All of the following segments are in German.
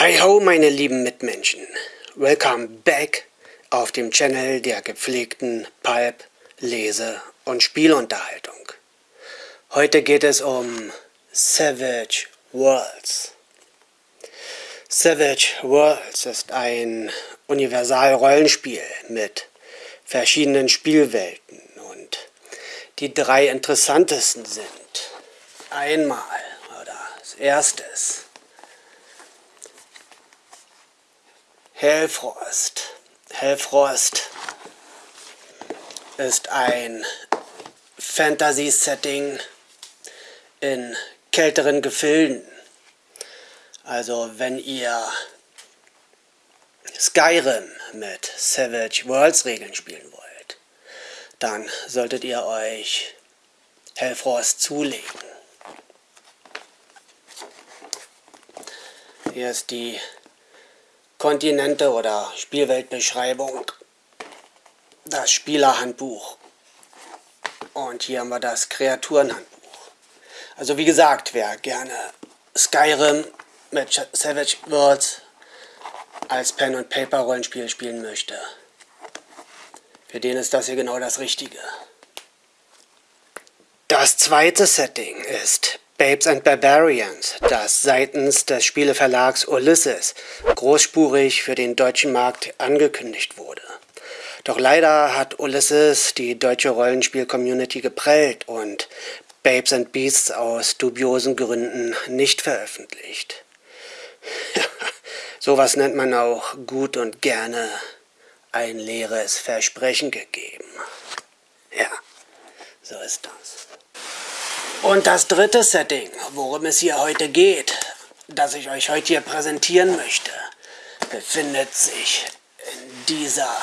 Hi ho, meine lieben Mitmenschen. Welcome back auf dem Channel der gepflegten Pulp, Lese- und Spielunterhaltung. Heute geht es um Savage Worlds. Savage Worlds ist ein Universal-Rollenspiel mit verschiedenen Spielwelten und die drei interessantesten sind einmal, oder als erstes, Hellfrost. Hellfrost ist ein Fantasy-Setting in kälteren Gefilden. Also wenn ihr Skyrim mit Savage Worlds Regeln spielen wollt, dann solltet ihr euch Hellfrost zulegen. Hier ist die Kontinente oder Spielweltbeschreibung, das Spielerhandbuch und hier haben wir das Kreaturenhandbuch. Also wie gesagt, wer gerne Skyrim mit Savage Worlds als Pen- und Paper-Rollenspiel spielen möchte, für den ist das hier genau das Richtige. Das zweite Setting ist Babes and Barbarians, das seitens des Spieleverlags Ulysses großspurig für den deutschen Markt angekündigt wurde. Doch leider hat Ulysses die deutsche Rollenspiel-Community geprellt und Babes and Beasts aus dubiosen Gründen nicht veröffentlicht. Sowas nennt man auch gut und gerne ein leeres Versprechen gegeben. Ja, so ist das. Und das dritte Setting, worum es hier heute geht, das ich euch heute hier präsentieren möchte, befindet sich in dieser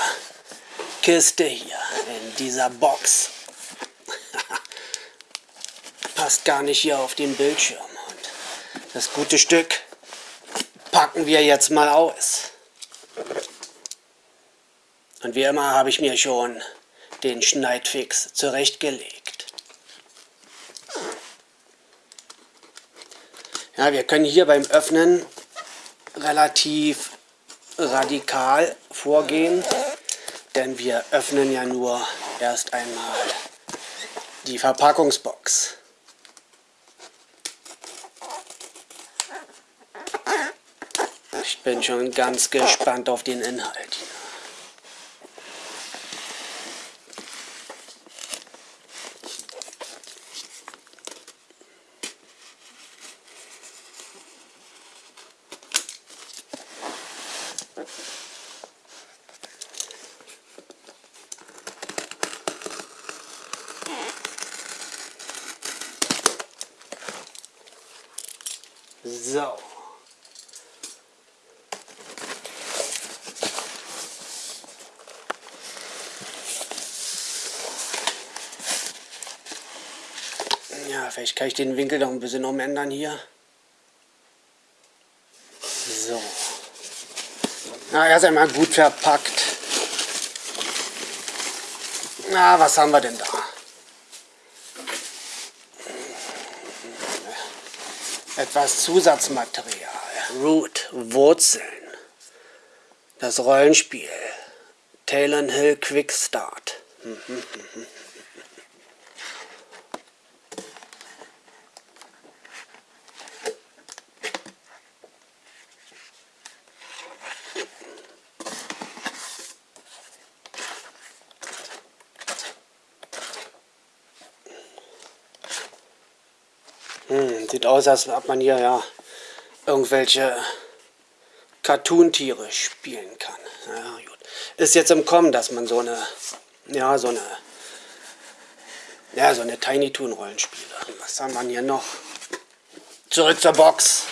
Kiste hier, in dieser Box. Passt gar nicht hier auf den Bildschirm. Und das gute Stück packen wir jetzt mal aus. Und wie immer habe ich mir schon den Schneidfix zurechtgelegt. Ja, wir können hier beim Öffnen relativ radikal vorgehen, denn wir öffnen ja nur erst einmal die Verpackungsbox. Ich bin schon ganz gespannt auf den Inhalt. So. Ja, vielleicht kann ich den Winkel noch ein bisschen umändern hier. So. Na, erst einmal gut verpackt. Na, was haben wir denn da? Etwas Zusatzmaterial. Root, Wurzeln. Das Rollenspiel. Talon Hill Quick aus, als ob man hier ja irgendwelche Cartoon-Tiere spielen kann. Ja. Ist jetzt im Kommen, dass man so eine, ja, so eine, ja, so eine Tiny Toon Rollenspiele. Was haben wir hier noch? Zurück zur Box.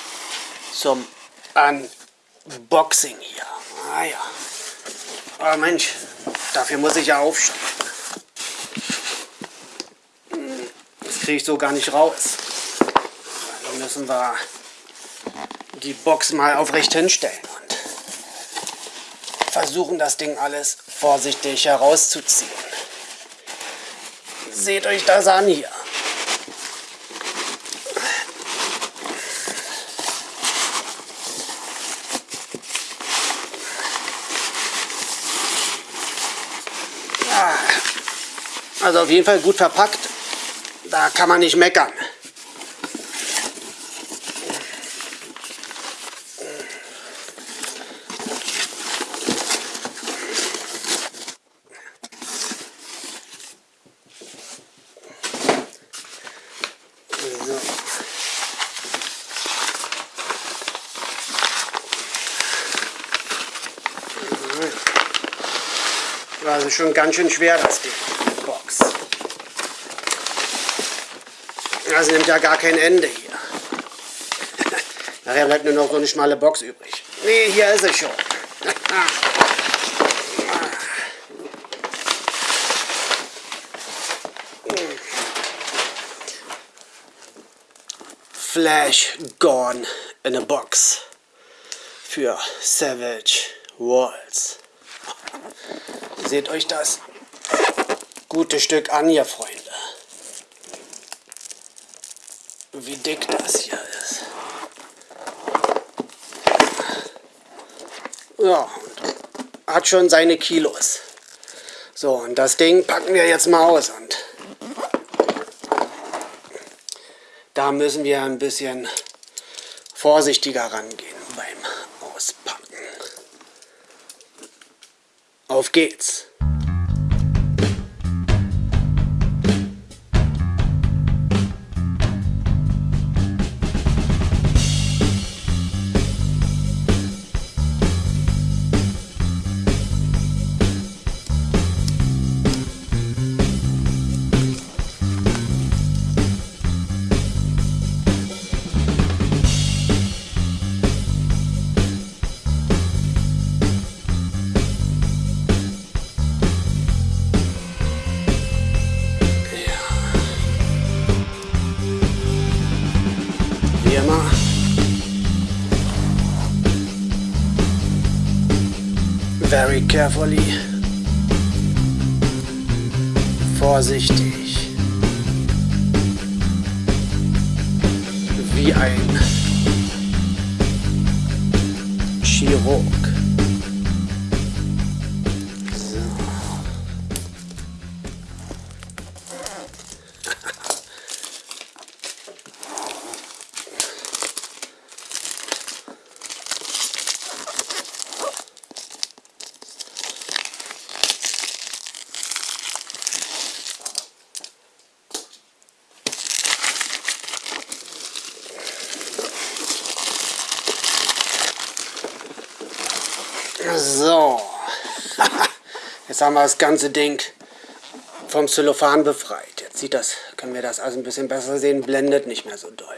Zum Unboxing hier. Ah ja. Oh Mensch, dafür muss ich ja aufstehen. Das kriege ich so gar nicht raus müssen wir die Box mal aufrecht hinstellen und versuchen das Ding alles vorsichtig herauszuziehen. Seht euch das an hier. Also auf jeden Fall gut verpackt. Da kann man nicht meckern. Schon ganz schön schwer das Ding, Box. Also nimmt ja gar kein Ende hier. Nachher bleibt nur noch so eine schmale Box übrig. Nee, hier ist es schon. Flash Gone in a Box für Savage Walls. Seht euch das gute Stück an, ihr Freunde. Wie dick das hier ist. Ja, hat schon seine Kilos. So, und das Ding packen wir jetzt mal aus. Und da müssen wir ein bisschen vorsichtiger rangehen Auf geht's! Very carefully. Vorsichtig. Wie ein Chirurg. Haben wir das ganze Ding vom Zellophan befreit. Jetzt sieht das, können wir das also ein bisschen besser sehen, blendet nicht mehr so doll.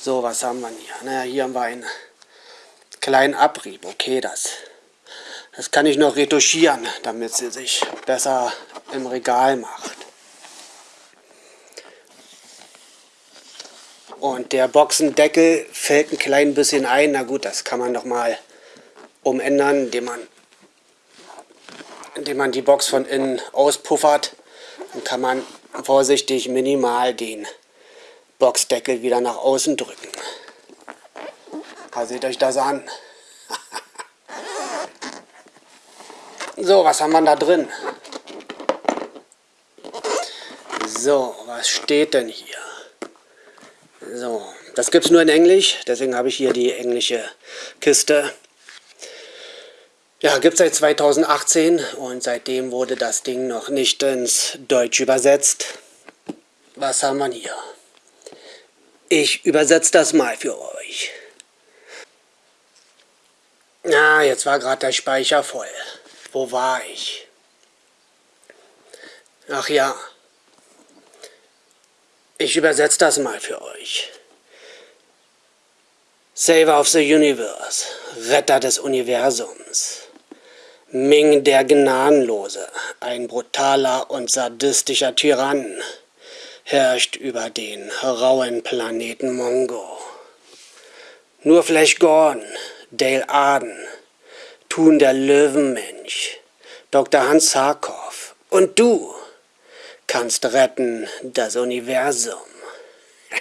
So, was haben wir hier? Naja, hier haben wir einen kleinen Abrieb. Okay, das, das kann ich noch retuschieren, damit sie sich besser im Regal macht. Und der Boxendeckel fällt ein klein bisschen ein. Na gut, das kann man noch mal umändern, indem man, indem man die Box von innen auspuffert. Dann kann man vorsichtig minimal den Boxdeckel wieder nach außen drücken. Da seht euch das an. so, was haben wir da drin? So, was steht denn hier? So, das gibt es nur in Englisch, deswegen habe ich hier die englische Kiste. Ja, gibt seit 2018 und seitdem wurde das Ding noch nicht ins Deutsch übersetzt. Was haben wir hier? Ich übersetze das mal für euch. Na, jetzt war gerade der Speicher voll. Wo war ich? Ach ja. Ich übersetze das mal für euch. Saver of the Universe, Retter des Universums. Ming der Gnadenlose, ein brutaler und sadistischer Tyrann, herrscht über den rauen Planeten Mongo. Nur Flash Gordon, Dale Arden, Thun der Löwenmensch, Dr. Hans Sarkov und du kannst retten das Universum.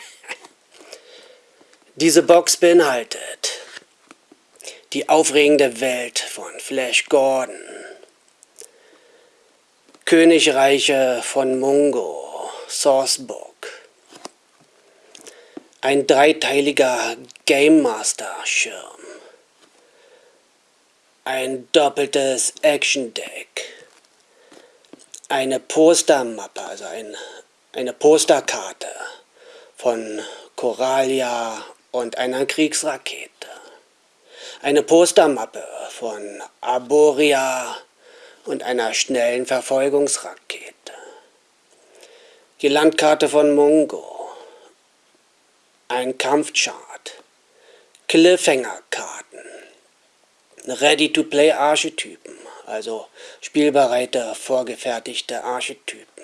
Diese Box beinhaltet die aufregende Welt von Flash Gordon. Königreiche von Mungo, Sourcebook. Ein dreiteiliger Game Master Schirm. Ein doppeltes Action Deck. Eine Postermappe, also ein, eine Posterkarte von Coralia und einer Kriegsrakete. Eine Postermappe von Arboria und einer schnellen Verfolgungsrakete. Die Landkarte von Mungo. Ein Kampfchart. Cliffhanger-Karten. Ready-to-Play-Archetypen, also spielbereite, vorgefertigte Archetypen.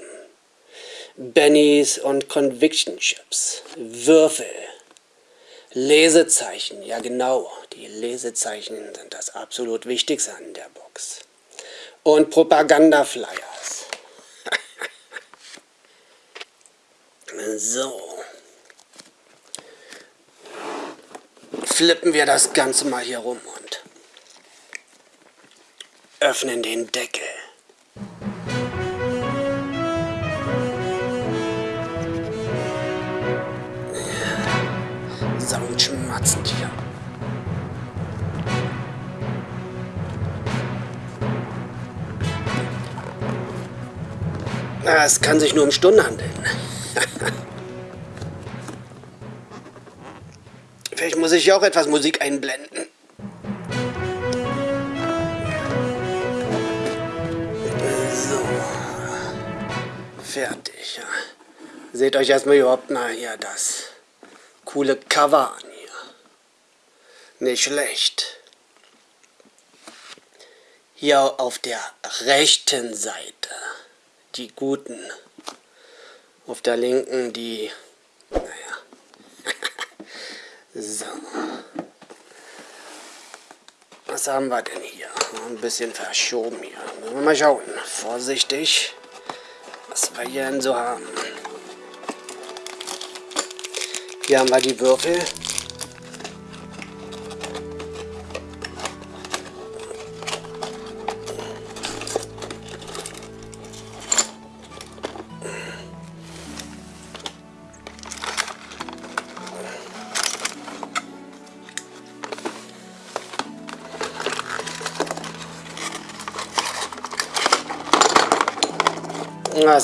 Bennys und Conviction Chips. Würfel. Lesezeichen, ja genau, die Lesezeichen sind das absolut Wichtigste an der Box und Propagandaflyers. so. Flippen wir das Ganze mal hier rum und öffnen den Deckel. Es kann sich nur um Stunden handeln. Vielleicht muss ich auch etwas Musik einblenden. So. Fertig. Seht euch erstmal überhaupt mal hier das coole Cover an hier. Nicht schlecht. Hier auf der rechten Seite die Guten. Auf der linken die, naja, so. Was haben wir denn hier? Ein bisschen verschoben hier. Müssen wir mal schauen. Vorsichtig, was wir hier denn so haben. Hier haben wir die Würfel.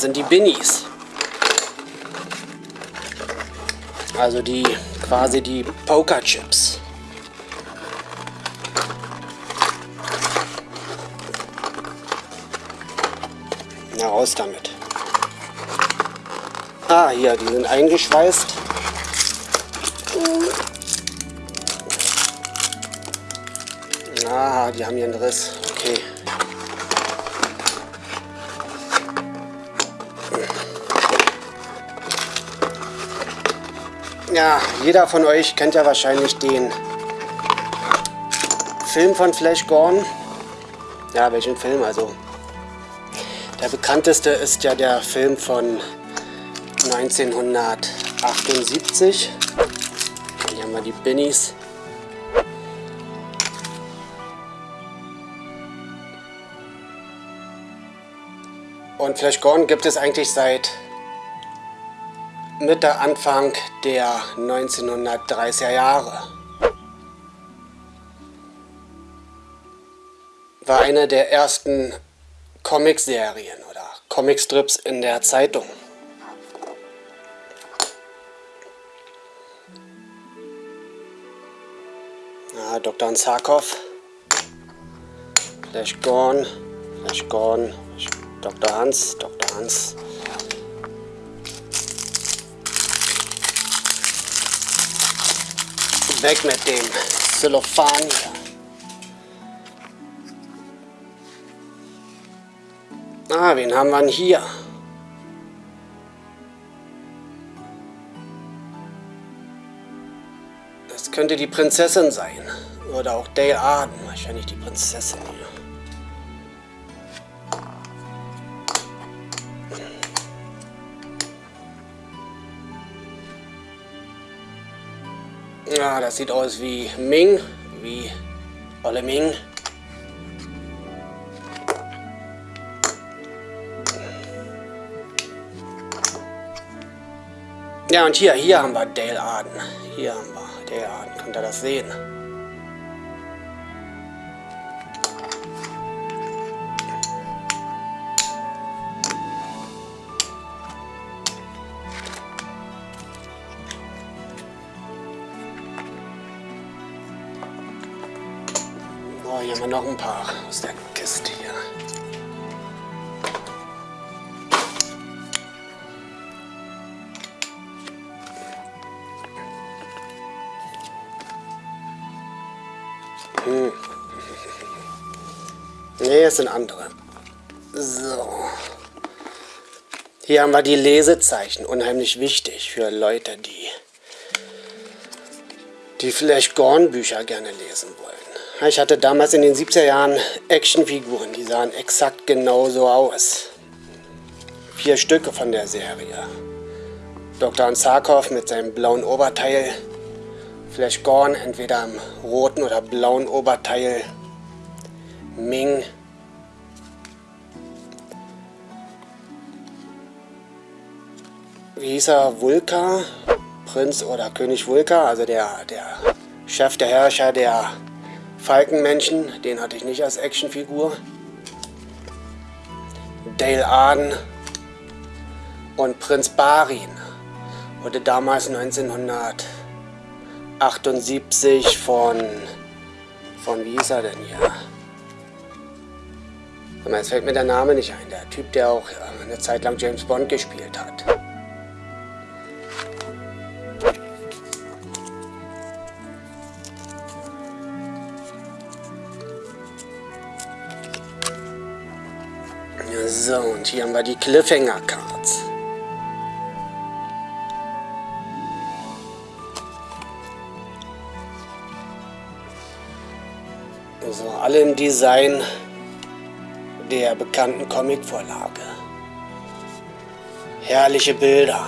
Sind die Binnies. Also die quasi die Pokerchips. Na raus damit. Ah, hier, die sind eingeschweißt. Ah, die haben hier einen Riss. Okay. Ja, jeder von euch kennt ja wahrscheinlich den Film von Flash Gordon. Ja, welchen Film? Also, der bekannteste ist ja der Film von 1978. Hier haben wir die Binnies. Und Flash Gordon gibt es eigentlich seit Mitte, Anfang der 1930er Jahre. War eine der ersten Comicserien oder Comicstrips in der Zeitung. Ja, Dr. Ansakov, Flash Gorn, Flash Gorn, Dr. Hans, Dr. Hans, Weg mit dem Xylophan Ah, wen haben wir denn hier? Das könnte die Prinzessin sein. Oder auch Dale Arden. Wahrscheinlich die Prinzessin hier. Ja, das sieht aus wie Ming, wie Olle Ming. Ja, und hier, hier haben wir Dale Arden. Hier haben wir Dale Arden. Könnt ihr das sehen? Noch ein paar aus der Kiste hier. Hm. Nee, es sind andere. So. Hier haben wir die Lesezeichen. Unheimlich wichtig für Leute, die die vielleicht Gorn-Bücher gerne lesen wollen. Ich hatte damals in den 70er Jahren Actionfiguren, die sahen exakt genauso aus. Vier Stücke von der Serie. Dr. Ansarkov mit seinem blauen Oberteil, Flash Gorn entweder im roten oder blauen Oberteil, Ming, wie hieß er, Vulka, Prinz oder König Vulka, also der, der Chef, der Herrscher der Falkenmenschen, den hatte ich nicht als Actionfigur. Dale Arden und Prinz Barin wurde damals 1978 von, von wie hieß er denn hier? Jetzt fällt mir der Name nicht ein, der Typ, der auch eine Zeit lang James Bond gespielt hat. Und hier haben wir die Cliffhanger Cards. So, alle im Design der bekannten Comicvorlage. Herrliche Bilder.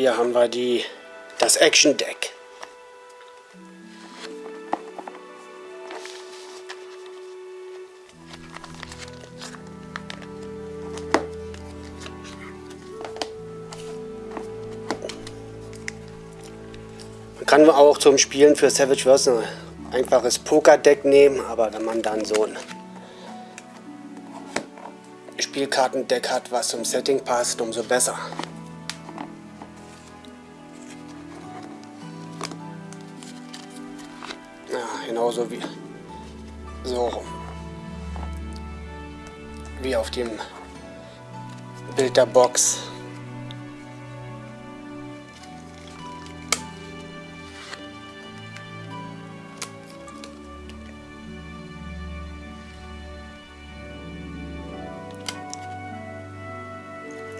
Hier haben wir die, das Action Deck. Man kann auch zum Spielen für Savage Wars ein einfaches Poker-Deck nehmen, aber wenn man dann so ein Spielkartendeck hat, was zum Setting passt, umso besser. Der Box.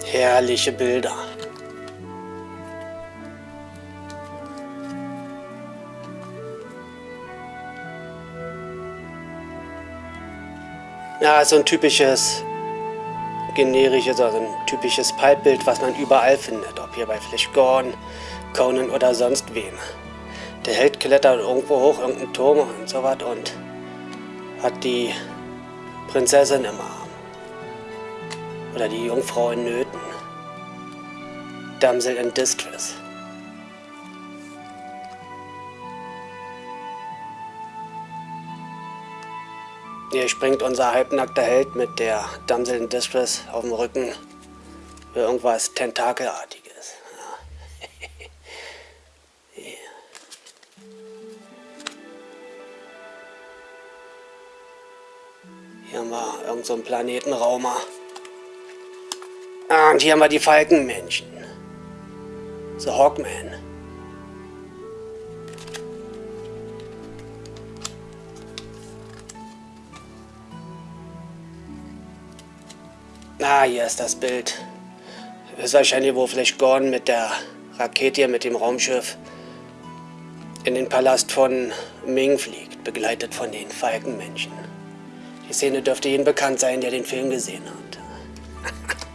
Herrliche Bilder. Ja, so ein typisches generisches, also ein typisches Pipe-Bild, was man überall findet. Ob hier bei Flash Gordon, Conan oder sonst wem. Der Held klettert irgendwo hoch, irgendeinen Turm und so was und hat die Prinzessin im Arm. Oder die Jungfrau in Nöten. Damsel in Distress. Hier springt unser halbnackter Held mit der Damsel in Distress auf dem Rücken für irgendwas Tentakelartiges. Hier haben wir irgendeinen so Planetenraumer. Ah, und hier haben wir die Falkenmenschen. The Hawkman. Ah, hier ist das Bild. Ist wahrscheinlich, wo Flash Gordon mit der Rakete, mit dem Raumschiff in den Palast von Ming fliegt, begleitet von den Falkenmenschen. Die Szene dürfte Ihnen bekannt sein, der den Film gesehen hat.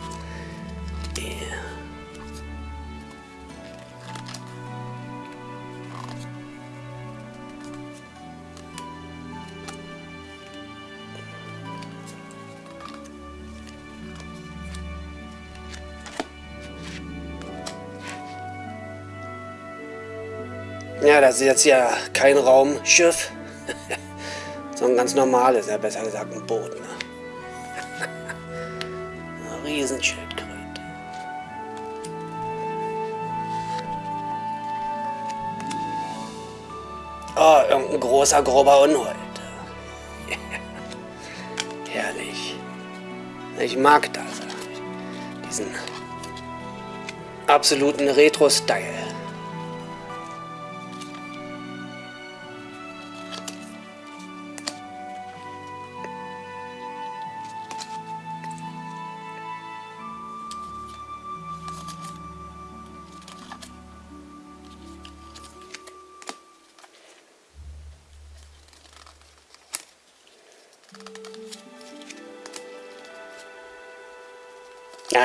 Ja, das ist jetzt ja kein Raumschiff, sondern ganz normales, ja besser gesagt ein Boot. Ne? Riesenschildkröte. Oh, irgendein großer, grober Unhold. Herrlich. Ich mag das. Diesen absoluten Retro-Style.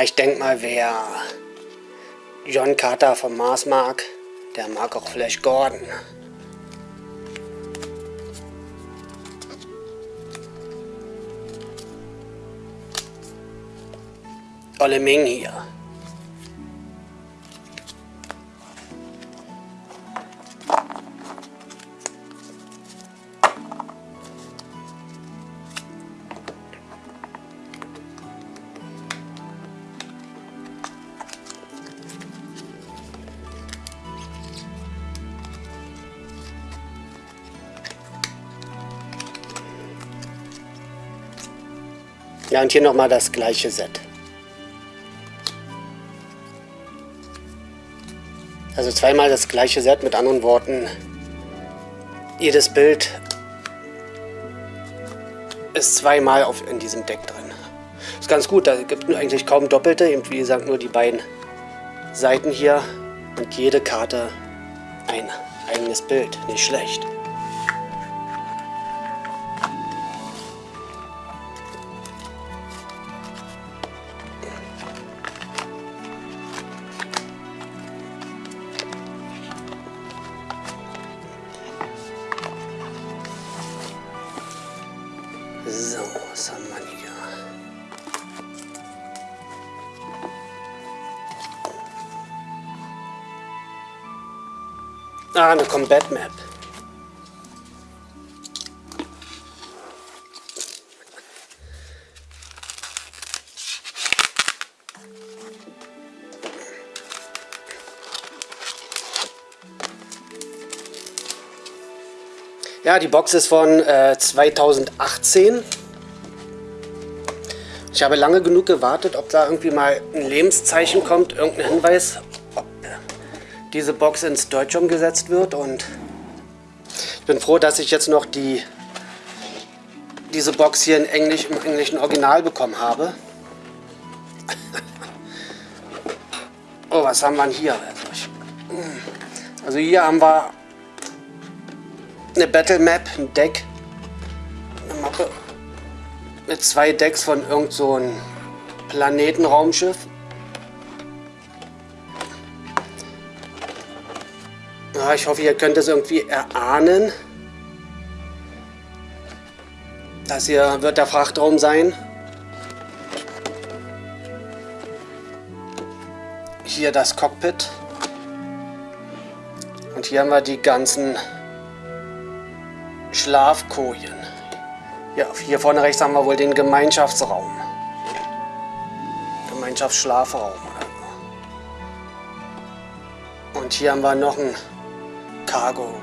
Ich denke mal, wer John Carter vom Mars mag, der mag auch Flash Gordon. Olle Ming hier. Ja, und hier nochmal das gleiche Set. Also zweimal das gleiche Set, mit anderen Worten, jedes Bild ist zweimal auf, in diesem Deck drin. Ist ganz gut, da gibt es eigentlich kaum Doppelte, eben wie gesagt nur die beiden Seiten hier und jede Karte ein eigenes Bild, nicht schlecht. Ah, eine Combat Map. Ja, die Box ist von äh, 2018. Ich habe lange genug gewartet, ob da irgendwie mal ein Lebenszeichen kommt, irgendein Hinweis, diese Box ins Deutsch umgesetzt wird. Und ich bin froh, dass ich jetzt noch die, diese Box hier in Englisch, im englischen Original bekommen habe. oh, was haben wir hier? Also, hier haben wir eine Battle Map, ein Deck, eine Mappe mit zwei Decks von irgend so einem Planetenraumschiff. Ich hoffe, ihr könnt es irgendwie erahnen. Das hier wird der Frachtraum sein. Hier das Cockpit. Und hier haben wir die ganzen Schlafkojen. Ja, hier vorne rechts haben wir wohl den Gemeinschaftsraum. Gemeinschaftsschlafraum. Und hier haben wir noch ein Cargo.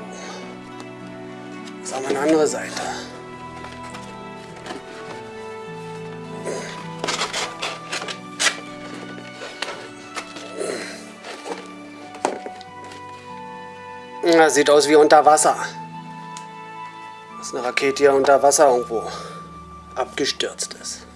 Das haben wir eine andere Seite. Ja, sieht aus wie unter Wasser dass eine Rakete hier unter Wasser irgendwo abgestürzt ist.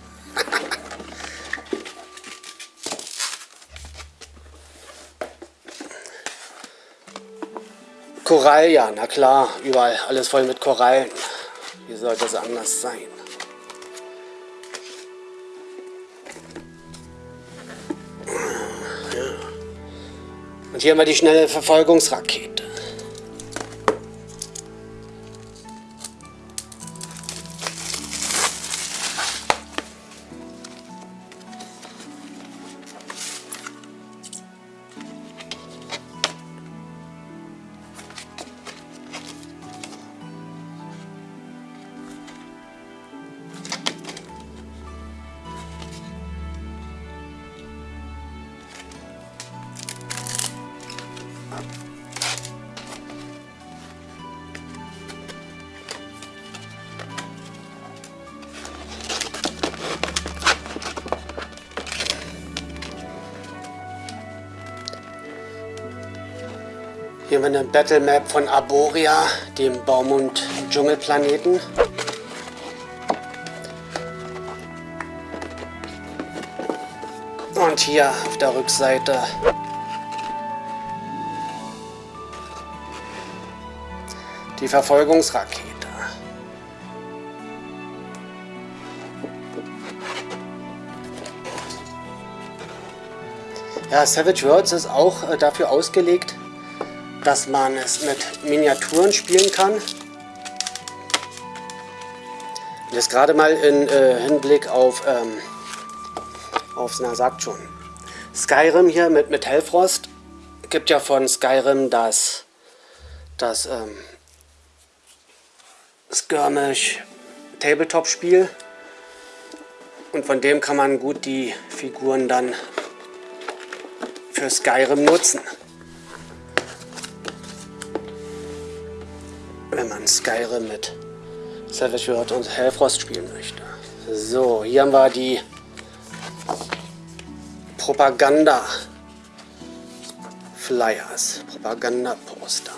Korall, ja, na klar, überall alles voll mit Korallen. Wie sollte es anders sein? Und hier haben wir die schnelle Verfolgungsrakete. Battle Map von Arboria, dem Baum- und Dschungelplaneten. Und hier auf der Rückseite die Verfolgungsrakete. Ja, Savage Worlds ist auch äh, dafür ausgelegt, dass man es mit Miniaturen spielen kann. Das gerade mal in äh, Hinblick auf, ähm, auf, na sagt schon, Skyrim hier mit, mit Hellfrost. Gibt ja von Skyrim das, das ähm, Skirmish Tabletop Spiel. Und von dem kann man gut die Figuren dann für Skyrim nutzen. Wenn man Skyrim mit Savage World und Hellfrost spielen möchte. So, hier haben wir die Propaganda Flyers, Propaganda Poster.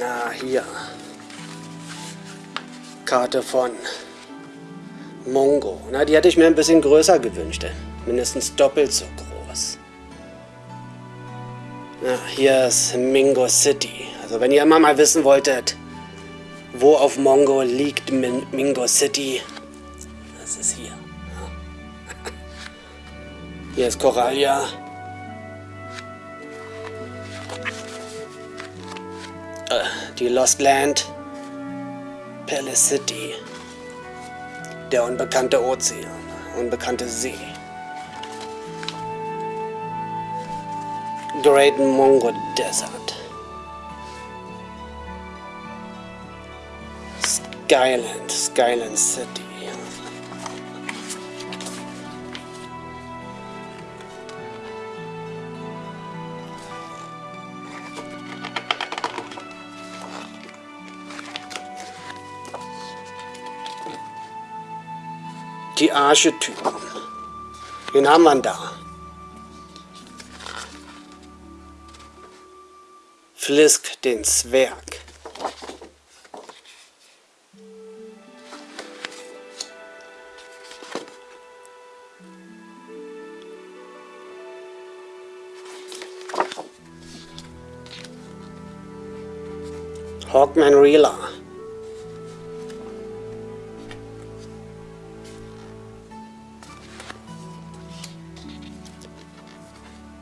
Na, hier. Karte von Mongo. Na, die hätte ich mir ein bisschen größer gewünscht. Mindestens doppelt so groß. Hier ist Mingo City. Also wenn ihr immer mal wissen wolltet, wo auf Mongo liegt Min Mingo City, das ist hier. Hier ist Coralia. Äh, die Lost Land. Palace City. Der unbekannte Ozean. Unbekannte See. Great Mongo Desert. Skyland, Skyland City. Die Archetypen. Wen haben Flisk den Zwerg. Hawkman Reela.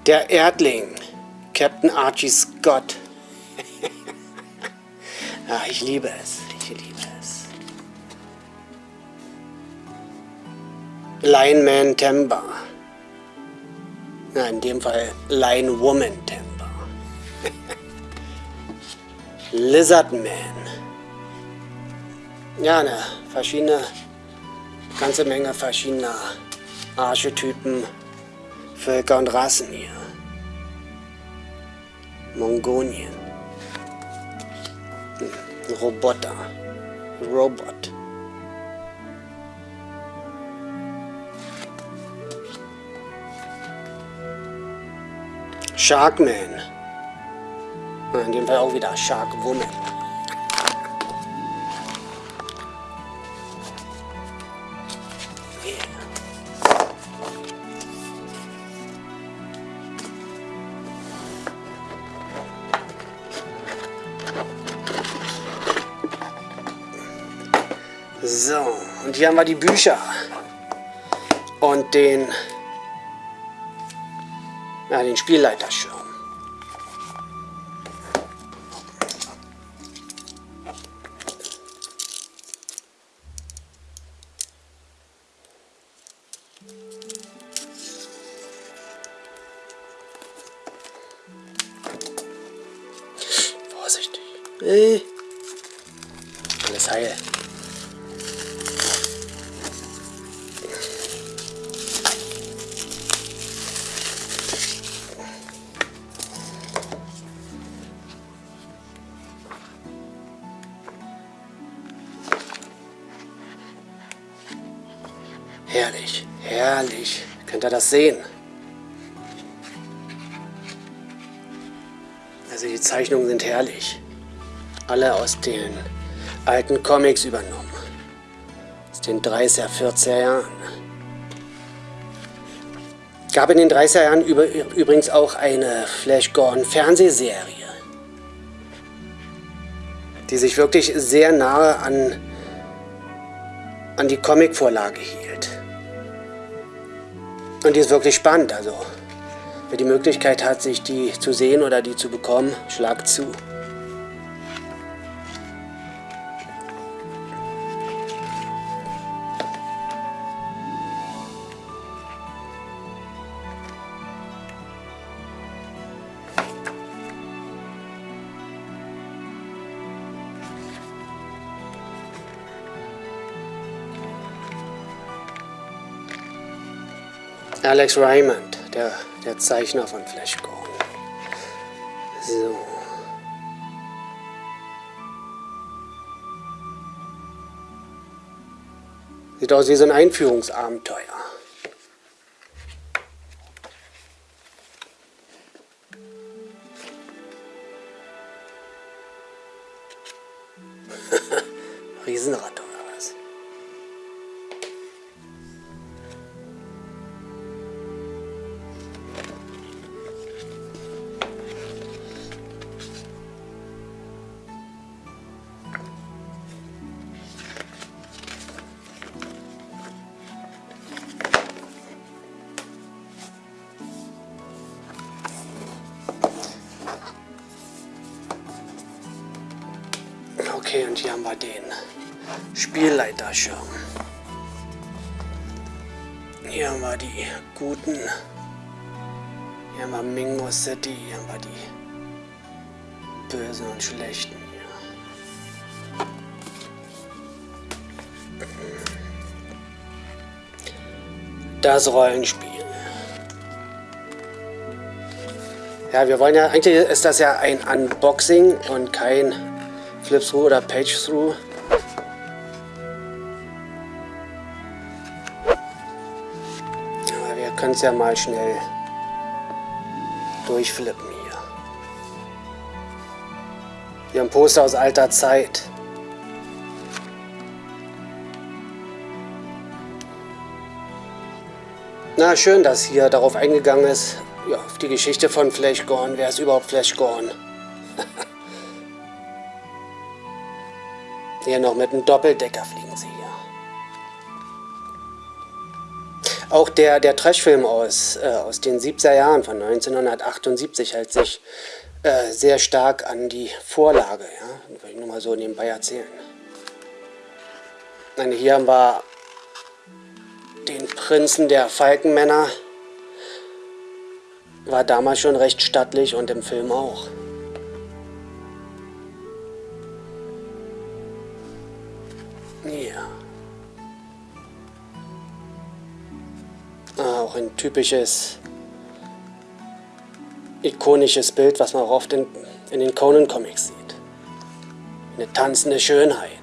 Der Erdling, Captain Archie Scott. Ja, ich liebe es. Ich liebe es. Lineman Temba. Ja, in dem Fall Line Woman Temba. Lizardman. Ja, eine verschiedene, ganze Menge verschiedener Archetypen, Völker und Rassen hier. Mongonien. Roboter. Robot. Sharkman. In dem Fall auch wieder Shark hier haben wir die Bücher. und den, ja, den Spielleiterschirm. Vorsichtig. Äh. Alles heil. Ihr das sehen? Also die Zeichnungen sind herrlich. Alle aus den alten Comics übernommen. Aus den 30er, 40er Jahren. Gab in den 30er Jahren übrigens auch eine Flash Gordon Fernsehserie, die sich wirklich sehr nahe an, an die Comicvorlage hielt. Und die ist wirklich spannend, also wer die Möglichkeit hat, sich die zu sehen oder die zu bekommen, schlag zu. Alex Raymond, der, der Zeichner von Flash Gordon. So. Sieht aus wie so ein Einführungsabenteuer. Das Rollenspiel. Ja, wir wollen ja, eigentlich ist das ja ein Unboxing und kein Flip-Through oder Page-Through. Wir können es ja mal schnell durchflippen hier. Wir haben Poster aus alter Zeit. Na, schön, dass hier darauf eingegangen ist, ja, auf die Geschichte von Flash Gone. Wer ist überhaupt Flash Gone? Hier noch mit einem Doppeldecker fliegen sie hier. Auch der, der Trashfilm aus, äh, aus den 70er Jahren von 1978 hält sich äh, sehr stark an die Vorlage. Ja? Das will ich nur mal so nebenbei erzählen. Und hier haben wir den Prinzen der Falkenmänner. War damals schon recht stattlich und im Film auch. Ja. Ah, auch ein typisches, ikonisches Bild, was man auch oft in, in den Conan-Comics sieht. Eine tanzende Schönheit.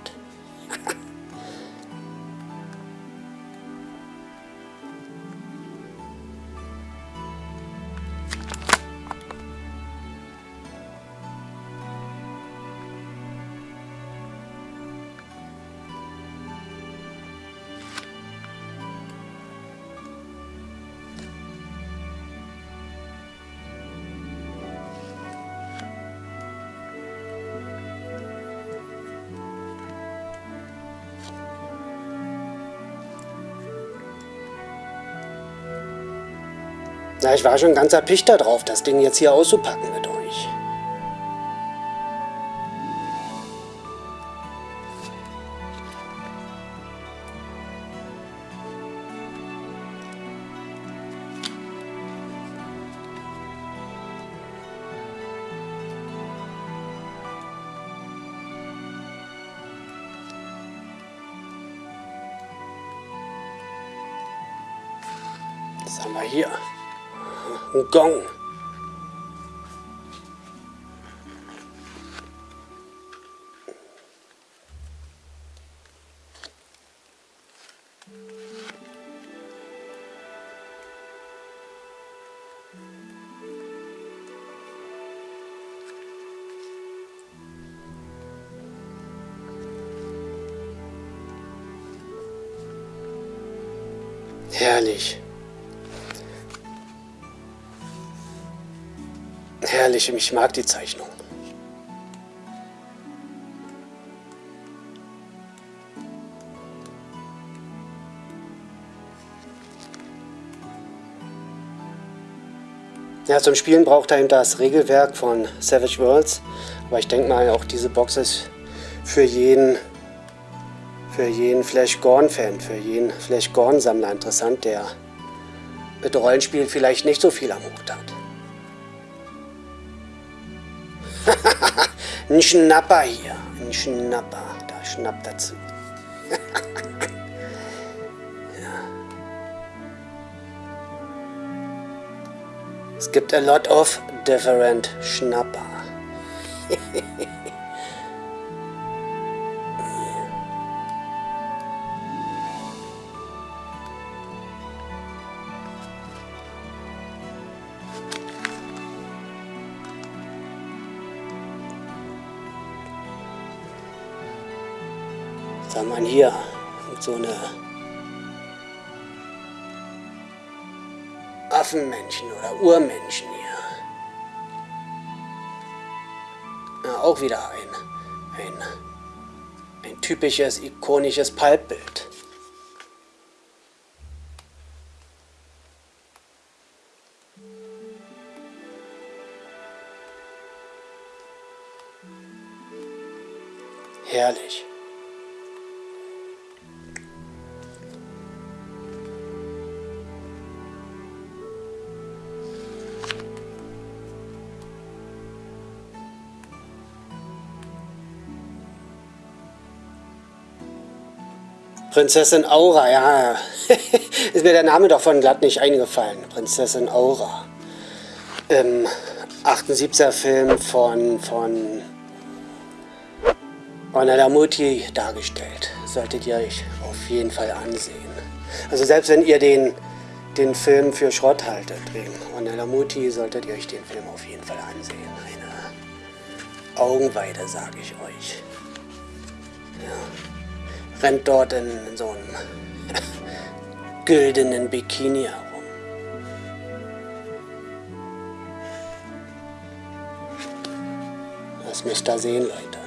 Na, ich war schon ganz erpicht darauf, das Ding jetzt hier auszupacken mit euch. Ein Herrlich, ich mag die Zeichnung. Ja, zum Spielen braucht er eben das Regelwerk von Savage Worlds. Aber ich denke mal, auch diese Box ist für jeden, für jeden Flash Gorn-Fan, für jeden Flash Gorn-Sammler interessant, der mit Rollenspielen vielleicht nicht so viel am Hut hat. Ein Schnapper hier. Ein Schnapper. Da schnappt dazu. ja. Es gibt a lot of different Schnapper. hier? So eine Affenmännchen oder Urmenschen hier. Ja, auch wieder ein, ein, ein typisches, ikonisches Pulpbild. Herrlich. Prinzessin Aura, ja. ist mir der Name davon glatt nicht eingefallen. Prinzessin Aura. Ähm, 78er Film von, von Mutti dargestellt. Solltet ihr euch auf jeden Fall ansehen. Also selbst wenn ihr den, den Film für Schrott haltet, wegen Mutti, solltet ihr euch den Film auf jeden Fall ansehen. Eine Augenweide, sage ich euch. Ja rennt dort in so einem güldenen Bikini herum. Das müsst ihr sehen, Leute.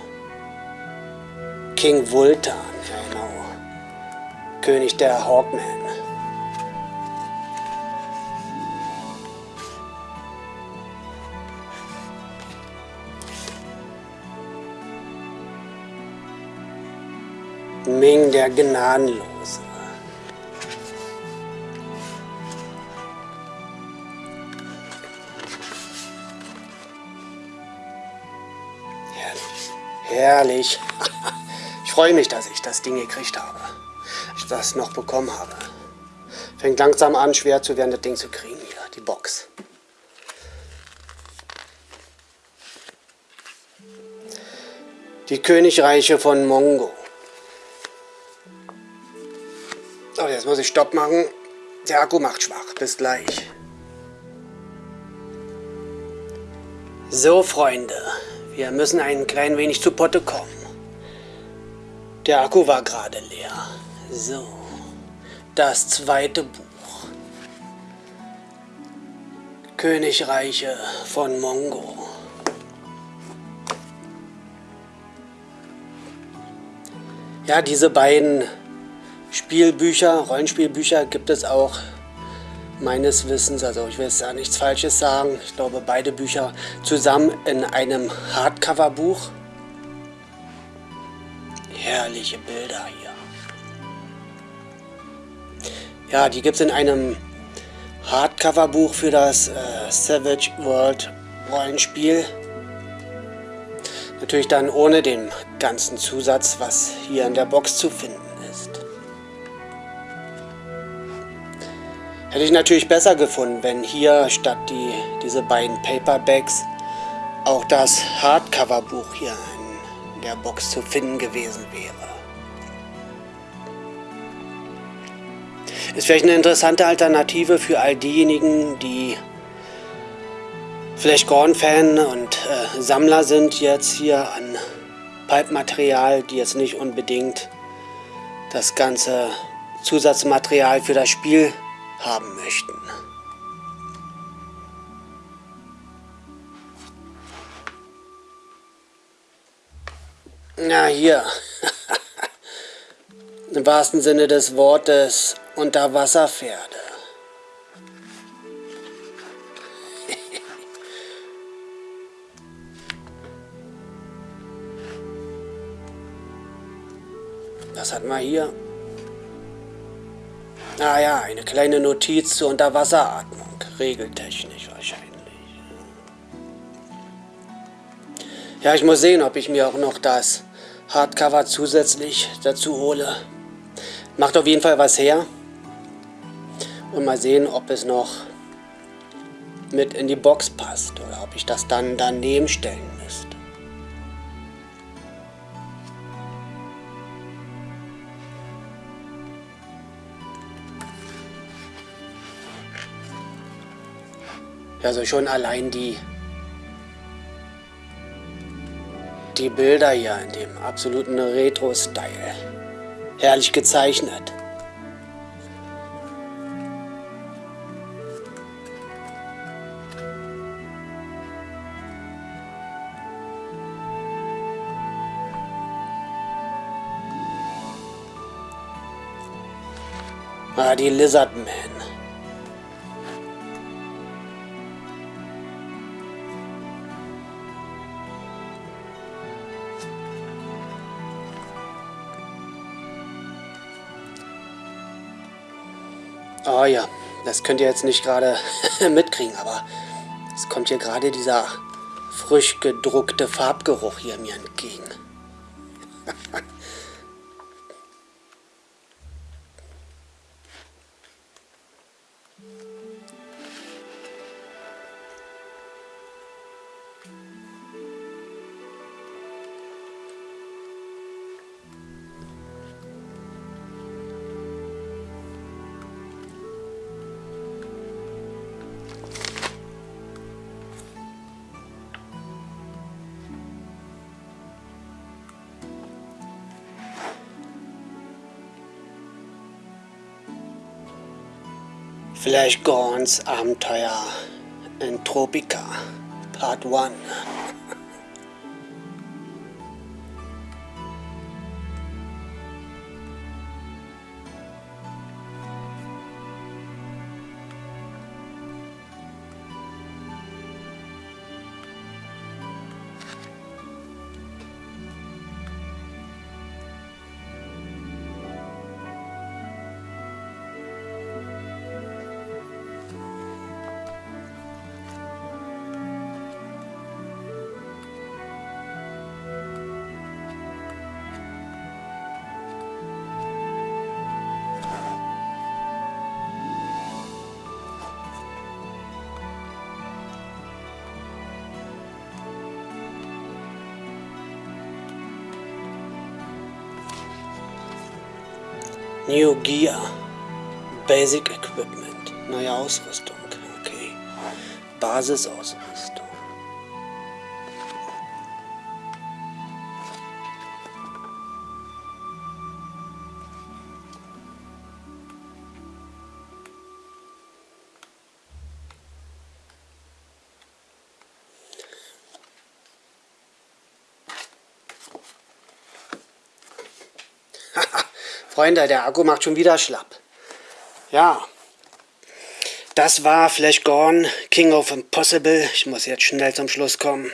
King Vultan, genau. König der Hawkmen. Ming der Gnadenlose. Herrlich. Herrlich. Ich freue mich, dass ich das Ding gekriegt habe. Ich das noch bekommen habe. Fängt langsam an, schwer zu werden, das Ding zu kriegen hier, die Box. Die Königreiche von Mongo. Jetzt muss ich Stopp machen. Der Akku macht schwach. Bis gleich. So, Freunde. Wir müssen ein klein wenig zu Potte kommen. Der Akku war gerade leer. So. Das zweite Buch. Königreiche von Mongo. Ja, diese beiden Spielbücher, Rollenspielbücher gibt es auch meines Wissens, also ich will jetzt da nichts Falsches sagen, ich glaube beide Bücher zusammen in einem Hardcover-Buch. Herrliche Bilder hier. Ja, die gibt es in einem Hardcover-Buch für das äh, Savage World Rollenspiel. Natürlich dann ohne den ganzen Zusatz, was hier in der Box zu finden Hätte ich natürlich besser gefunden, wenn hier statt die, diese beiden Paperbacks auch das Hardcover-Buch hier in der Box zu finden gewesen wäre. Ist vielleicht eine interessante Alternative für all diejenigen, die vielleicht Gorn-Fan und äh, Sammler sind jetzt hier an Pulp-Material, die jetzt nicht unbedingt das ganze Zusatzmaterial für das Spiel haben möchten. Na hier, im wahrsten Sinne des Wortes Unterwasserpferde. Was hatten wir hier? Ah ja, eine kleine Notiz zur Unterwasseratmung. Regeltechnisch wahrscheinlich. Ja, ich muss sehen, ob ich mir auch noch das Hardcover zusätzlich dazu hole. Macht auf jeden Fall was her. Und mal sehen, ob es noch mit in die Box passt oder ob ich das dann daneben stellen Also schon allein die, die Bilder hier in dem absoluten Retro-Style. Herrlich gezeichnet. Ah, die Lizardmen. Oh ja, das könnt ihr jetzt nicht gerade mitkriegen, aber es kommt hier gerade dieser frisch gedruckte Farbgeruch hier mir entgegen. Flash Gorns Abenteuer in Tropica, Part 1. Gear. Basic Equipment. Neue Ausrüstung. Okay. Basisausrüstung. Freunde, der Akku macht schon wieder schlapp. Ja. Das war Flash Gone, King of Impossible. Ich muss jetzt schnell zum Schluss kommen.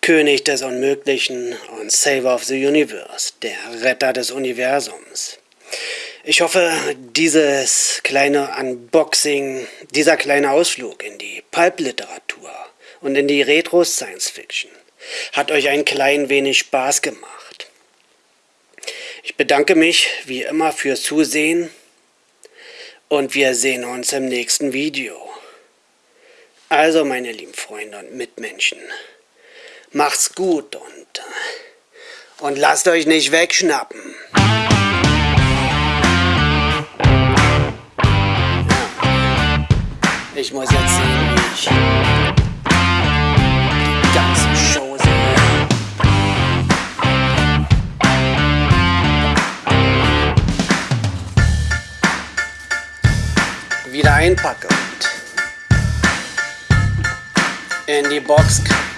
König des Unmöglichen und Saver of the Universe, der Retter des Universums. Ich hoffe, dieses kleine Unboxing, dieser kleine Ausflug in die Pulp-Literatur und in die Retro-Science-Fiction hat euch ein klein wenig Spaß gemacht. Ich bedanke mich wie immer fürs Zusehen und wir sehen uns im nächsten Video. Also meine lieben Freunde und Mitmenschen, macht's gut und, und lasst euch nicht wegschnappen. Ich muss jetzt sehen, wie ich einpacke und in die Box kriege.